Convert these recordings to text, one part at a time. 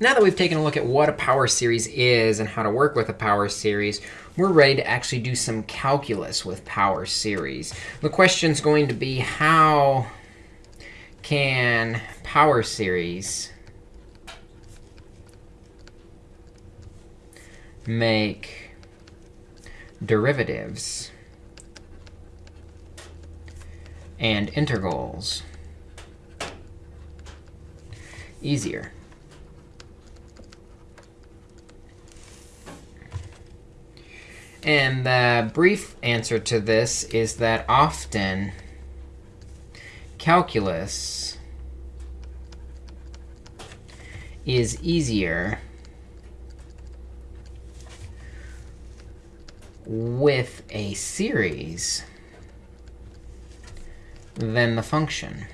Now that we've taken a look at what a power series is and how to work with a power series, we're ready to actually do some calculus with power series. The question is going to be how can power series make derivatives and integrals easier. And the brief answer to this is that often calculus is easier with a series than the function.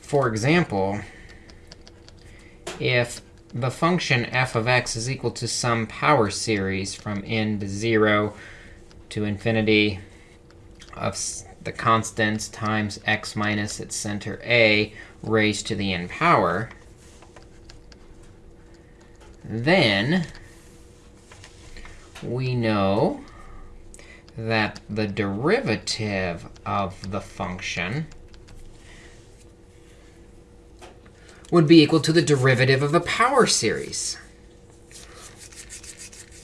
For example, if the function f of x is equal to some power series from n to 0 to infinity of the constants times x minus its center a raised to the n power, then we know that the derivative of the function would be equal to the derivative of a power series.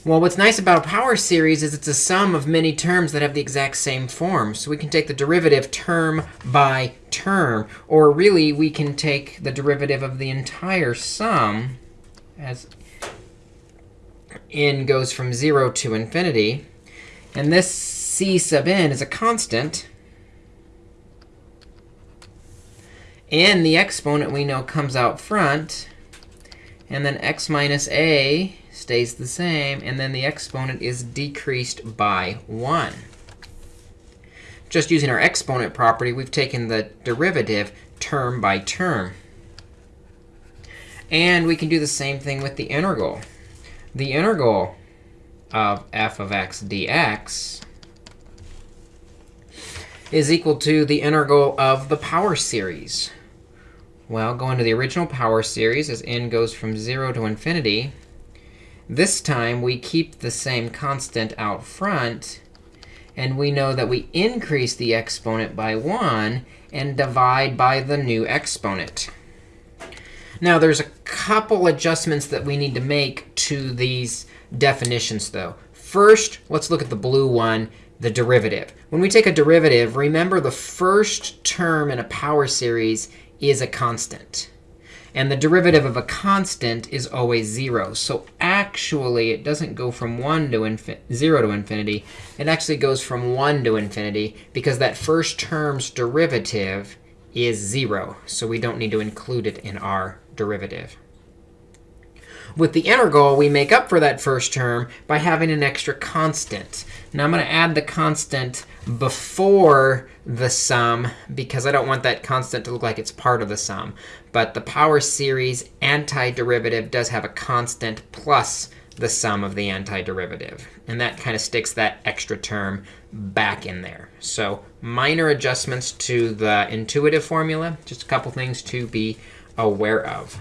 Well, what's nice about a power series is it's a sum of many terms that have the exact same form. So we can take the derivative term by term. Or really, we can take the derivative of the entire sum as n goes from 0 to infinity. And this c sub n is a constant. And the exponent we know comes out front. And then x minus a stays the same. And then the exponent is decreased by 1. Just using our exponent property, we've taken the derivative term by term. And we can do the same thing with the integral. The integral of f of x dx is equal to the integral of the power series. Well, going to the original power series as n goes from 0 to infinity. This time, we keep the same constant out front. And we know that we increase the exponent by 1 and divide by the new exponent. Now, there's a couple adjustments that we need to make to these definitions, though. First, let's look at the blue one, the derivative. When we take a derivative, remember the first term in a power series is a constant. And the derivative of a constant is always 0. So actually, it doesn't go from 1 to 0 to infinity. It actually goes from 1 to infinity because that first term's derivative is 0. So we don't need to include it in our derivative. With the integral, we make up for that first term by having an extra constant. Now I'm going to add the constant before the sum because I don't want that constant to look like it's part of the sum. But the power series antiderivative does have a constant plus the sum of the antiderivative. And that kind of sticks that extra term back in there. So minor adjustments to the intuitive formula, just a couple things to be aware of.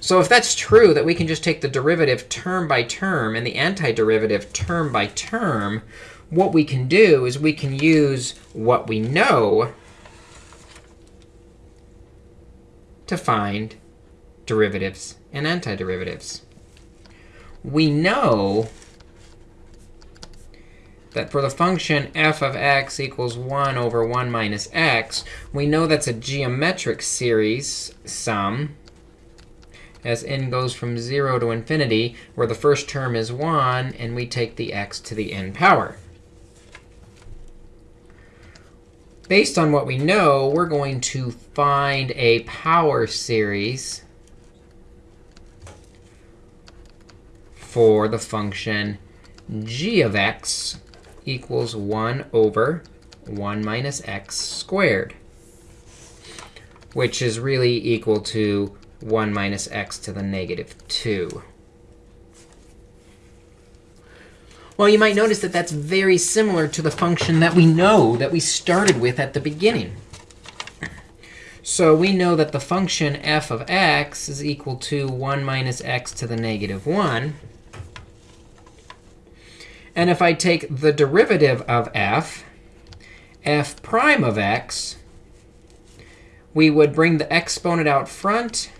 So if that's true, that we can just take the derivative term by term and the antiderivative term by term, what we can do is we can use what we know to find derivatives and antiderivatives. We know that for the function f of x equals 1 over 1 minus x, we know that's a geometric series sum as n goes from 0 to infinity, where the first term is 1, and we take the x to the n power. Based on what we know, we're going to find a power series for the function g of x equals 1 over 1 minus x squared, which is really equal to 1 minus x to the negative 2. Well, you might notice that that's very similar to the function that we know that we started with at the beginning. So we know that the function f of x is equal to 1 minus x to the negative 1. And if I take the derivative of f, f prime of x, we would bring the exponent out front,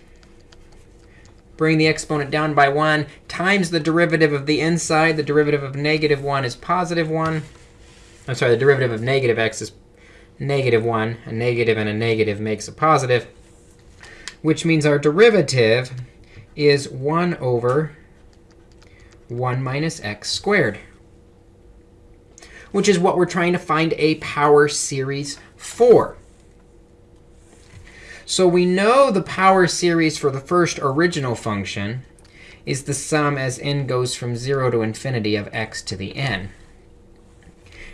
bring the exponent down by 1, times the derivative of the inside. The derivative of negative 1 is positive 1. I'm sorry, the derivative of negative x is negative 1. A negative and a negative makes a positive, which means our derivative is 1 over 1 minus x squared, which is what we're trying to find a power series for. So we know the power series for the first original function is the sum as n goes from 0 to infinity of x to the n.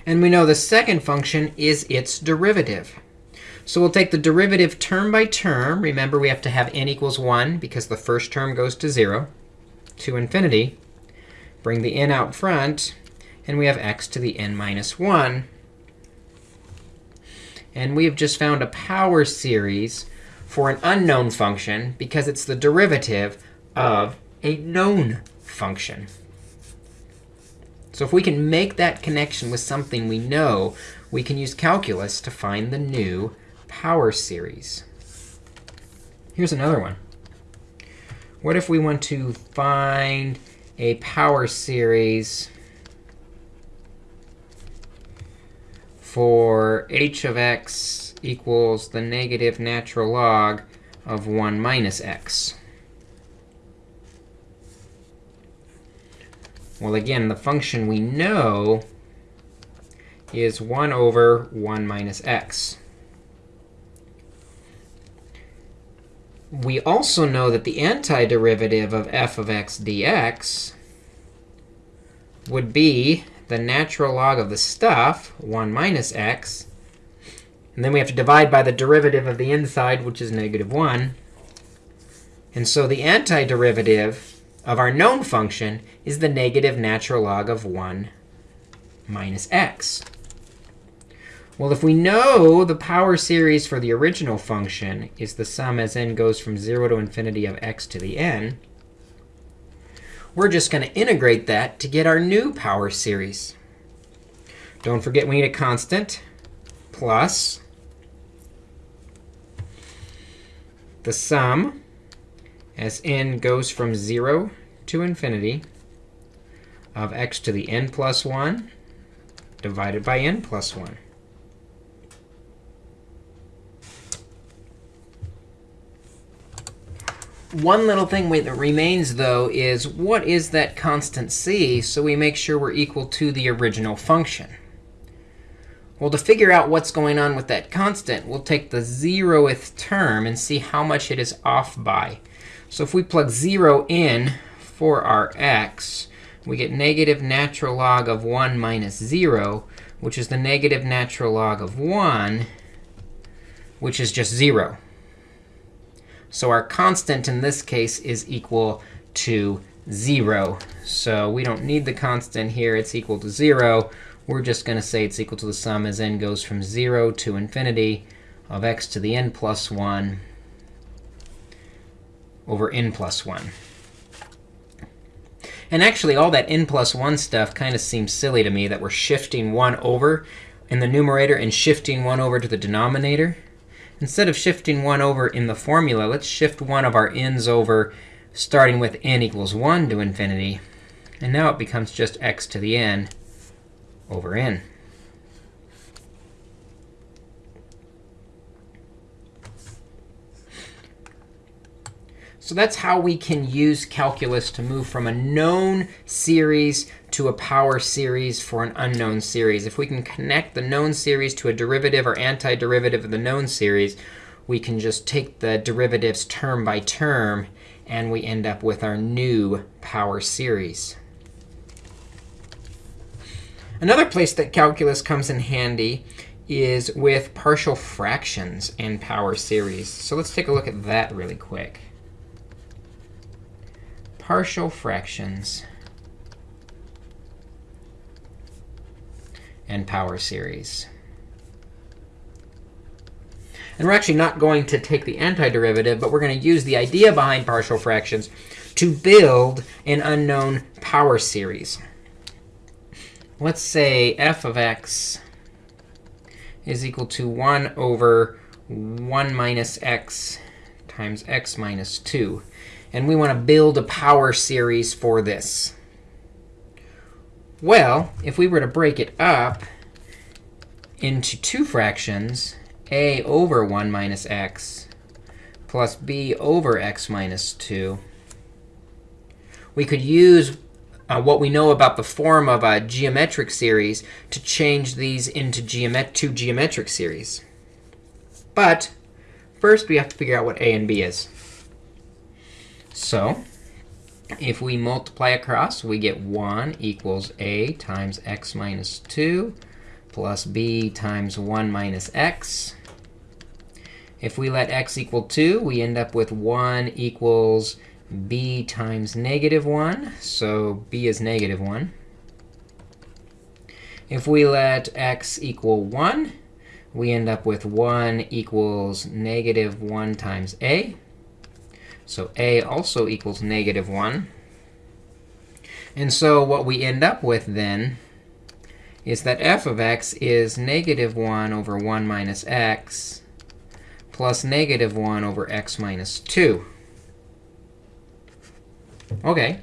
And we know the second function is its derivative. So we'll take the derivative term by term. Remember, we have to have n equals 1 because the first term goes to 0 to infinity. Bring the n out front, and we have x to the n minus 1. And we have just found a power series for an unknown function because it's the derivative of a known function. So if we can make that connection with something we know, we can use calculus to find the new power series. Here's another one. What if we want to find a power series for h of x equals the negative natural log of 1 minus x? Well, again, the function we know is 1 over 1 minus x. We also know that the antiderivative of f of x dx would be the natural log of the stuff, 1 minus x. And then we have to divide by the derivative of the inside, which is negative 1. And so the antiderivative of our known function is the negative natural log of 1 minus x. Well, if we know the power series for the original function is the sum as n goes from 0 to infinity of x to the n, we're just going to integrate that to get our new power series. Don't forget we need a constant plus the sum as n goes from 0 to infinity of x to the n plus 1 divided by n plus 1. One little thing that remains, though, is what is that constant c so we make sure we're equal to the original function? Well, to figure out what's going on with that constant, we'll take the 0th term and see how much it is off by. So if we plug 0 in for our x, we get negative natural log of 1 minus 0, which is the negative natural log of 1, which is just 0. So our constant in this case is equal to 0. So we don't need the constant here. It's equal to 0. We're just going to say it's equal to the sum as n goes from 0 to infinity of x to the n plus 1 over n plus 1. And actually, all that n plus 1 stuff kind of seems silly to me, that we're shifting 1 over in the numerator and shifting 1 over to the denominator. Instead of shifting 1 over in the formula, let's shift one of our n's over, starting with n equals 1 to infinity. And now it becomes just x to the n over n. So that's how we can use calculus to move from a known series to a power series for an unknown series. If we can connect the known series to a derivative or antiderivative of the known series, we can just take the derivatives term by term, and we end up with our new power series. Another place that calculus comes in handy is with partial fractions and power series. So let's take a look at that really quick partial fractions. and power series. And we're actually not going to take the antiderivative, but we're going to use the idea behind partial fractions to build an unknown power series. Let's say f of x is equal to 1 over 1 minus x times x minus 2. And we want to build a power series for this. Well, if we were to break it up into two fractions, a over 1 minus x plus b over x minus 2, we could use uh, what we know about the form of a geometric series to change these into geomet two geometric series. But first, we have to figure out what a and b is. So if we multiply across, we get 1 equals a times x minus 2 plus b times 1 minus x. If we let x equal 2, we end up with 1 equals b times negative 1. So b is negative 1. If we let x equal 1, we end up with 1 equals negative 1 times a. So a also equals negative 1. And so what we end up with then is that f of x is negative 1 over 1 minus x plus negative 1 over x minus 2. OK,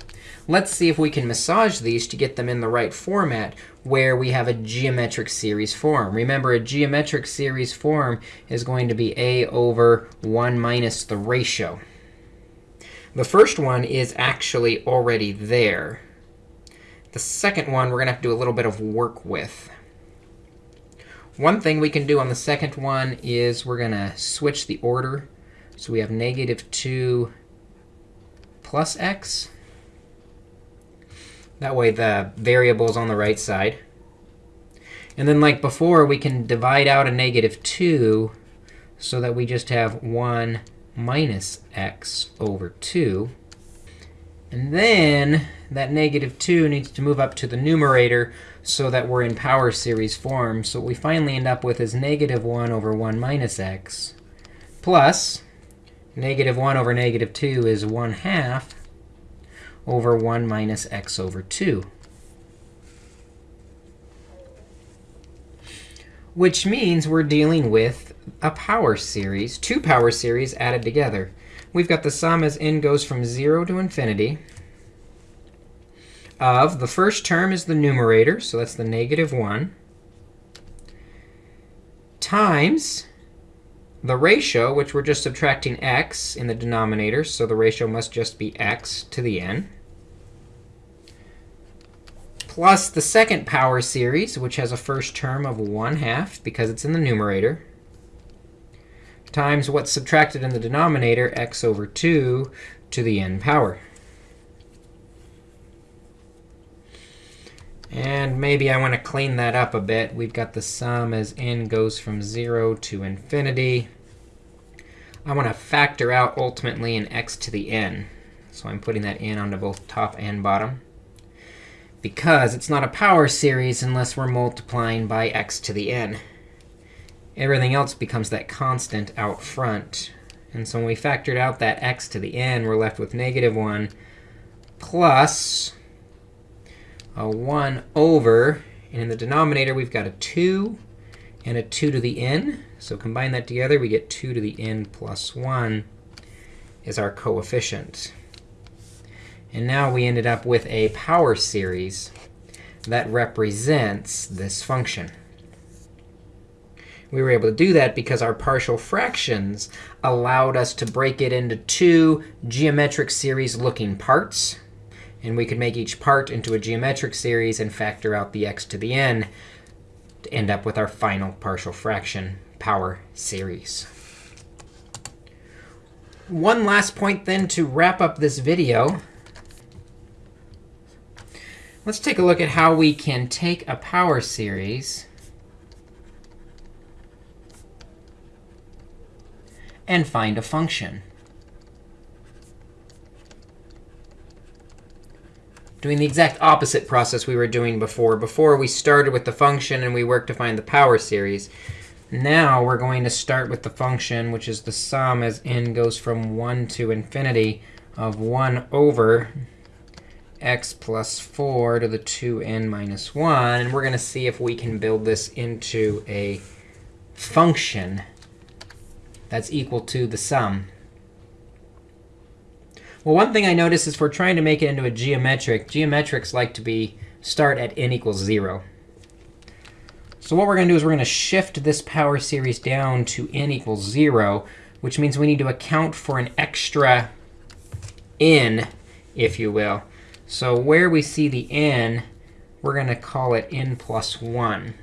let's see if we can massage these to get them in the right format where we have a geometric series form. Remember, a geometric series form is going to be a over 1 minus the ratio. The first one is actually already there. The second one, we're going to have to do a little bit of work with. One thing we can do on the second one is we're going to switch the order. So we have negative 2 plus x. That way the variable is on the right side. And then like before, we can divide out a negative 2 so that we just have 1 minus x over 2. And then that negative 2 needs to move up to the numerator so that we're in power series form. So what we finally end up with is negative 1 over 1 minus x plus negative 1 over negative 2 is 1 half over 1 minus x over 2. Which means we're dealing with a power series, two power series added together. We've got the sum as n goes from 0 to infinity of the first term is the numerator, so that's the negative 1, times the ratio, which we're just subtracting x in the denominator, so the ratio must just be x to the n, plus the second power series, which has a first term of 1 half because it's in the numerator, times what's subtracted in the denominator, x over 2 to the n power. And maybe I want to clean that up a bit. We've got the sum as n goes from 0 to infinity. I want to factor out ultimately an x to the n. So I'm putting that in onto both top and bottom. Because it's not a power series unless we're multiplying by x to the n. Everything else becomes that constant out front. And so when we factored out that x to the n, we're left with negative 1 plus a 1 over, and in the denominator, we've got a 2 and a 2 to the n. So combine that together, we get 2 to the n plus 1 is our coefficient. And now we ended up with a power series that represents this function. We were able to do that because our partial fractions allowed us to break it into two geometric series looking parts. And we could make each part into a geometric series and factor out the x to the n to end up with our final partial fraction power series. One last point then to wrap up this video. Let's take a look at how we can take a power series and find a function. Doing the exact opposite process we were doing before. Before, we started with the function and we worked to find the power series. Now we're going to start with the function, which is the sum as n goes from 1 to infinity of 1 over x plus 4 to the 2n minus 1. And we're going to see if we can build this into a function that's equal to the sum. Well, one thing I notice is we're trying to make it into a geometric. Geometrics like to be start at n equals 0. So what we're going to do is we're going to shift this power series down to n equals 0, which means we need to account for an extra n, if you will. So where we see the n, we're going to call it n plus 1.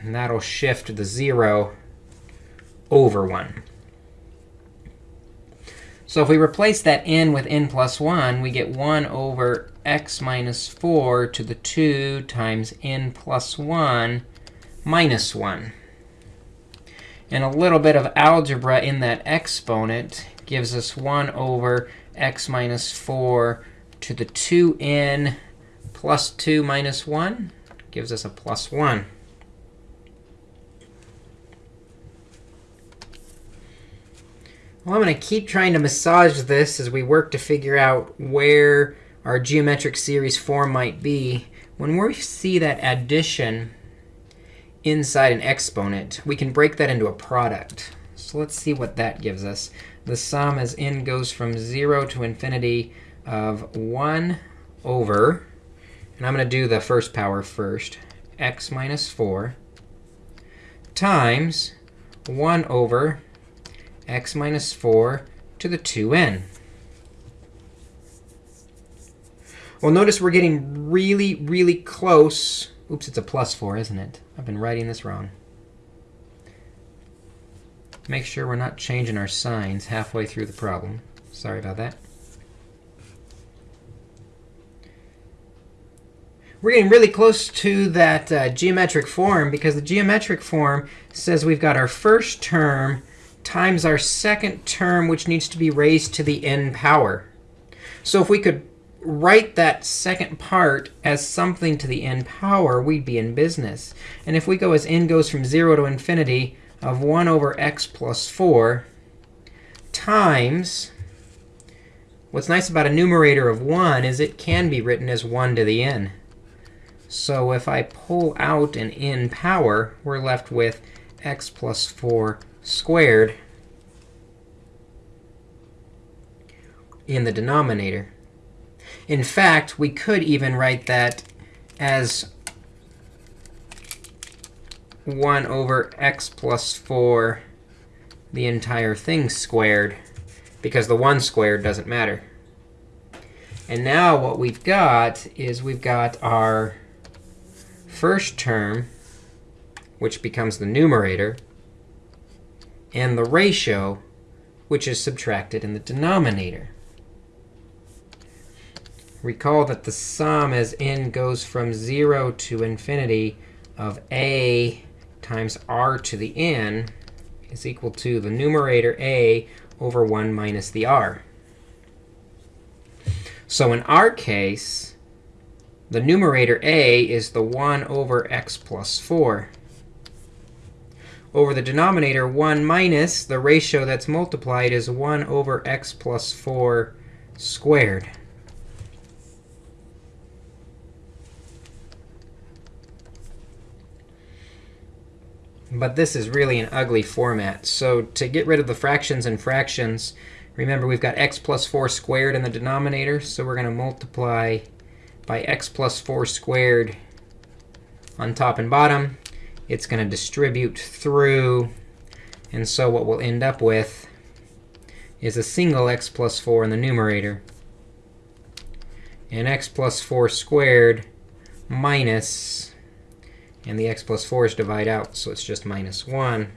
And that'll shift the 0 over 1. So if we replace that n with n plus 1, we get 1 over x minus 4 to the 2 times n plus 1 minus 1. And a little bit of algebra in that exponent gives us 1 over x minus 4 to the 2n plus 2 minus 1 gives us a plus 1. Well, I'm going to keep trying to massage this as we work to figure out where our geometric series form might be. When we see that addition inside an exponent, we can break that into a product. So let's see what that gives us. The sum as n goes from 0 to infinity of 1 over, and I'm going to do the first power first, x minus 4 times 1 over x minus 4 to the 2n. Well, notice we're getting really, really close. Oops, it's a plus 4, isn't it? I've been writing this wrong. Make sure we're not changing our signs halfway through the problem. Sorry about that. We're getting really close to that uh, geometric form because the geometric form says we've got our first term times our second term, which needs to be raised to the n power. So if we could write that second part as something to the n power, we'd be in business. And if we go as n goes from 0 to infinity of 1 over x plus 4 times what's nice about a numerator of 1 is it can be written as 1 to the n. So if I pull out an n power, we're left with x plus 4 squared in the denominator. In fact, we could even write that as 1 over x plus 4, the entire thing squared, because the 1 squared doesn't matter. And now what we've got is we've got our first term, which becomes the numerator, and the ratio, which is subtracted in the denominator. Recall that the sum as n goes from 0 to infinity of a times r to the n is equal to the numerator a over 1 minus the r. So in our case, the numerator a is the 1 over x plus 4 over the denominator, 1 minus the ratio that's multiplied is 1 over x plus 4 squared. But this is really an ugly format. So to get rid of the fractions and fractions, remember we've got x plus 4 squared in the denominator. So we're going to multiply by x plus 4 squared on top and bottom it's going to distribute through. And so what we'll end up with is a single x plus 4 in the numerator. And x plus 4 squared minus, and the x plus 4's divide out, so it's just minus 1.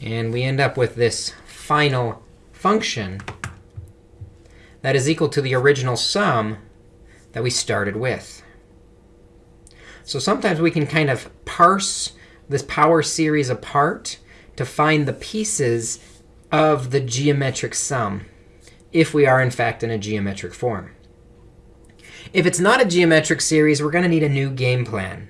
And we end up with this final function that is equal to the original sum that we started with. So sometimes we can kind of parse this power series apart to find the pieces of the geometric sum. if we are, in fact, in a geometric form. If it's not a geometric series, we're going to need a new game plan.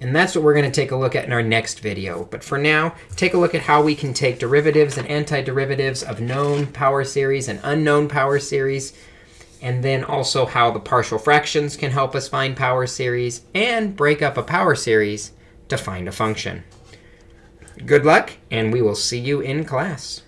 And that's what we're going to take a look at in our next video. But for now, take a look at how we can take derivatives and antiderivatives of known power series and unknown power series, and then also how the partial fractions can help us find power series, and break up a power series to find a function. Good luck, and we will see you in class.